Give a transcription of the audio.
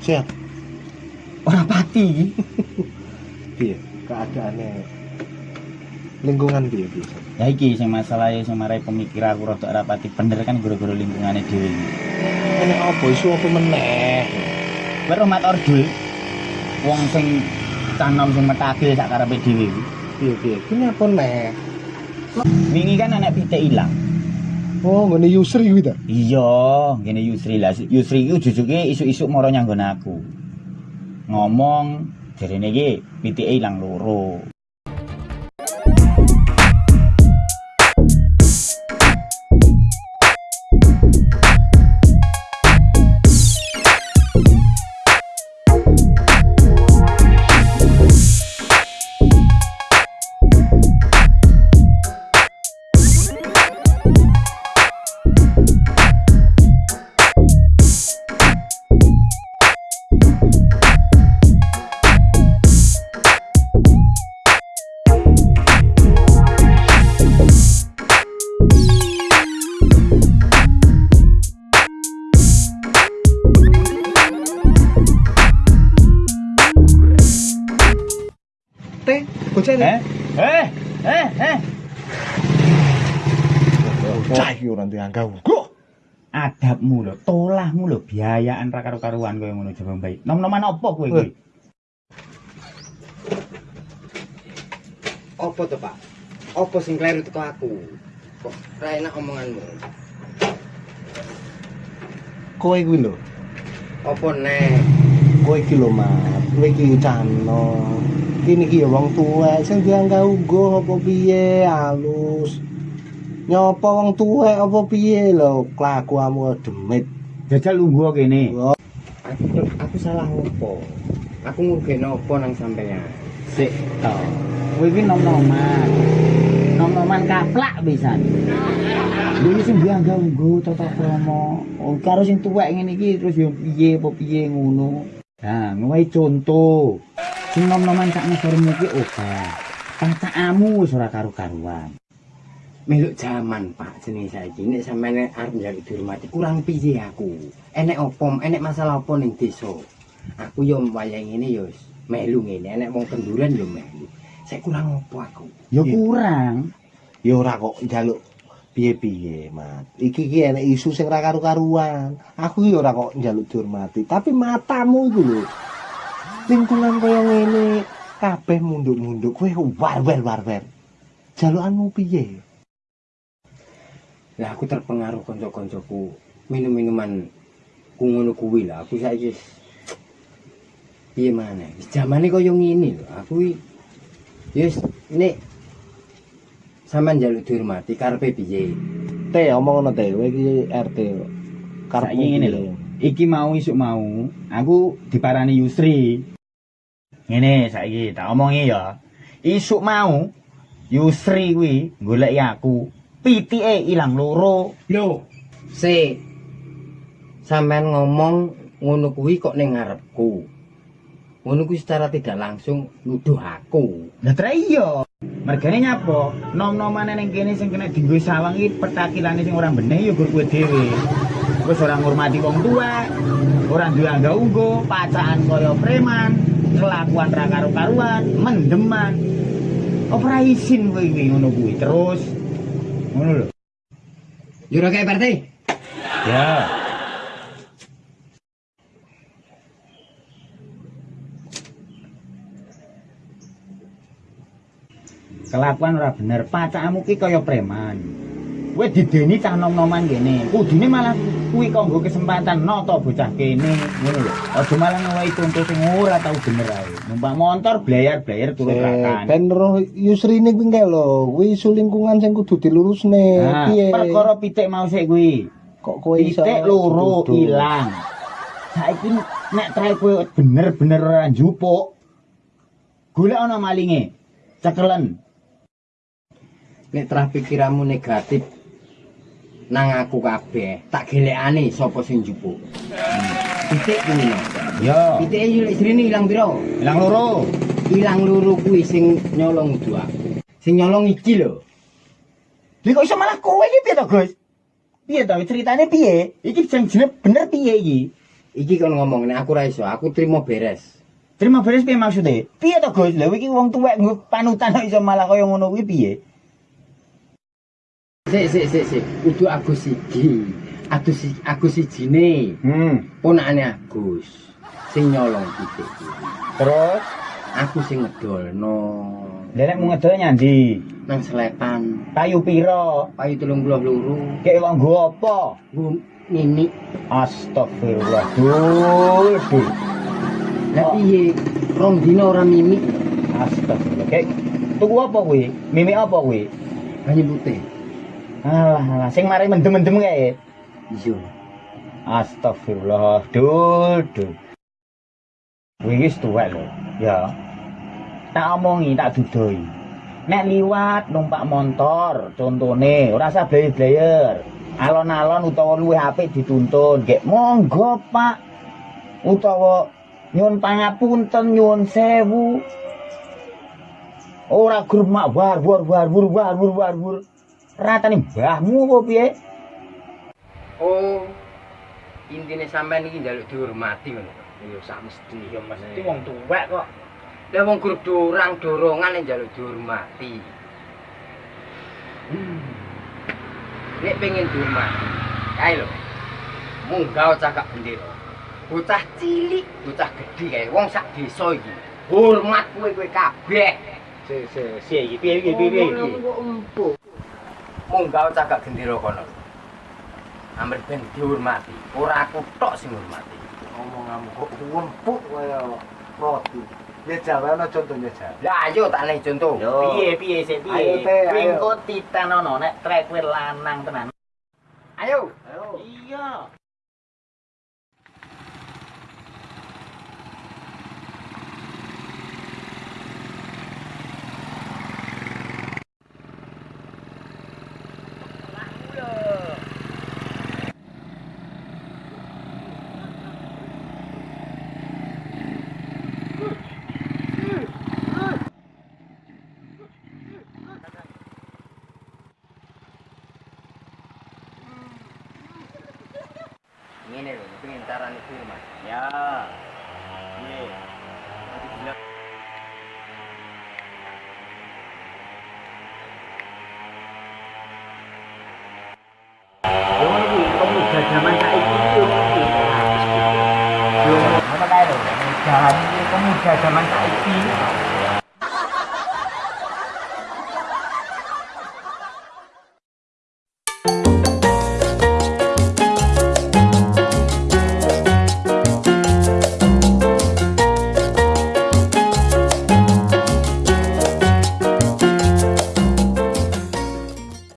Sehat. Ora pati. Piye keadaannya lingkungan piye piye? Ya iki sing masalah sing marai pemikir aku rada ora pati bener kan gara-gara lingkungane dhewe. Ini apa isu apa meneh? Rahmat Ordul wong sing canom sing metagil sak karepe dhewe. Piye piye? Ini apa meneh? Wingi kan anak pitik ilang. Oh, ngene Yusri kuwi ta? Iya, ngene Yusri lah. Yusri iki jujuke isuk-isuk mara nyanggon aku. Ngomong jarene iki pitike ilang loro. Eh? Eh? Eh? Eh? Bocah iki ora dianggap. Kok Adabmu lho, tolahmu lho, biayaan ra karo-karuan kowe ngono jaba baik. Nom-noman apa kowe kuwi? Apa tuh pak? Apa sing kleru teko aku? Kok ra enak omonganmu? kowe kuwi lho. Apa neh? Kowe iki lho, Mat. Kowe iki cano. Kini iki ya wong tuwek sing dianggap ugo apa piye halus. Nyopo wong tuwek apa piye lho kelakuanmu demit. Jajal lungguh kene. Aku aku salah opo? Aku ngurgeno opo nang sampeyan? Sik to. Kowe iki nom-noman. Nom-noman kaplak pisan. Iki sing dianggap nggo tata krama. Oh, karo sing tuwek ngene iki terus yo piye apa piye ngono. Nah, ngowe contoh. Sing nom-noman sak ngesormu ki obah. Pacakamu wis ora karo-karuan. Meluk jaman pak jenenge saiki nek sampeyan arep njaluk dihormati kurang piye aku? Enek opo? Enek masalah opo ning desa? Aku yo wayang ngene yo melu ngene, enek wong kenduran yo melu. Saya kurang opo aku? Ya Iya. kurang. Ya ora kok njaluk piye-piye, Mat. Iki iki enek isu sing ra karu-karuan. Aku ya ora kok njaluk dihormati, tapi matamu iku lho. Lingkungan kaya ngene kabeh munduk-munduk kowe war-wer-war-wer. Jalukanmu piye? Lah aku terpengaruh kanca-kancaku minum-minuman ku ngono kuwi lah. Aku saiki piye maneh? Wis jamane kaya ngene lho. Aku wis nek sampean njaluk dihormati karepe piye? Teh omong ngono teh, kowe iki RT. Saiki ngene lho. Iki mau isuk mau aku diparani Yusri. Ngene saiki tak omongi ya. Isuk mau Yusri kuwi goleki aku. Pitike ilang loro. Lho, se sampean ngomong ngono kuwi kok ning ngarepku. Ngono kuwi secara tidak langsung nuduh aku. Lah tra iya. Mergane nyapa? Nom-nomane ning kene sing kena dienggo sawang iki petakilane sing ora bener ya gur kowe dhewe. Wis ora ngurmati wong tua, ora duwe angga unggo, pacaan kaya preman, kelakuan ra karo-karuan, mendeman. Ora isin kowe iki ngono kuwi. Terus ngono lho. Yo ora kae partai. Ya. Kelakuan ora bener, pacakmu ki kaya preman. Kowe dideni cah nom-noman kene. Kudune malah kuwi kanggo kesempatan nata bocah kene, ngono lho. Aja malah ngowahi contoh sing ora tau bener ae. Numpak motor blayar-blayar turun Eh, rakan. ben roh Yusrine kuwi engke lho, kuwi isu lingkungan sing kudu dilurusne. Nah, Piye? perkara pitik mau sik kuwi. kok kowe iso Pitik loro ilang. Saiki nek trae kowe bener-bener ora njupuk. Golek ana malinge. Cekelen. Nek terah pikiranmu negatif nang aku kabeh, tak gelekane sapa sing njupuk. Pitik kuwi no. Yo, Pitike yo lek srene ilang piro? ilang loro. Ilang loro kuwi sing nyolong kudu aku. Sing nyolong iki lho. Lha kok iso malah kowe iki piye to, Gus? Piye to ceritane piye? Iki sing jeneng bener piye iki? iki kon ngomong nek aku ra iso, aku trimo beres. Terima beres piye maksude? Piye to Gus? Lha iki wong tuwek nggo panutan iso malah kaya ngono kuwi piye? Sik sik sik sik, kudu Agus iki. Agus si Agus sijine, Hmm. ponakane Agus. Sing nyolong titik. Terus Aku sing ngedolno lha mung ngedol nyandi? nang selepan. Payu pira? Payu 32. Kek wong nggo apa? Nggo nini. Astagfirullah. Dul, dul. Lah piye? Rong dina ora mimik Astagfirullah. Kek tuku apa kuwi? Mimik apa kuwi? banyu putih. Ah, sing mari mendem-mendem kae. Iya. Astagfirullah. Dul, dul. Wingi tuwek lho. Ya. Tak omongi, tak dudoi. Nek liwat numpak motor, contone ora usah blayer Alon-alon utawa luwih apik dituntun, gek monggo, Pak. Utawa nyuwun pangapunten, nyuwun sewu. Ora gur mak war war war war war war war. war. Ratane mbahmu apa piye? Oh. Intine sampean iki njaluk dihormati ngono. Ya sak mesti ya mesti wong tuwek kok. Lah wong grup dorang dorongan nek njaluk dihormati. Hmm. Nek pengen dihormati, kae lho. Munggah cakak bendera. Bocah cilik, bocah gedhe kae wong sak desa iki. Hormat kowe kowe kabeh. Se se si iki piye piye piye piye. Munggah cakak bendera kono. Amr ben dihormati, ora aku tok sing hormati. Omonganmu kok empuk kaya roti. Ya jawane contohnya jawa. Lah ayo tak nek contoh. Piye piye sik piye. Engko titanono nek trek kuwi lanang tenan. Ayo. Ayo. Iya. ini loh, pengen itu mas. Ya. Ini. Nanti bilang. Yo, ini pemuda zaman saiki yo. Yo.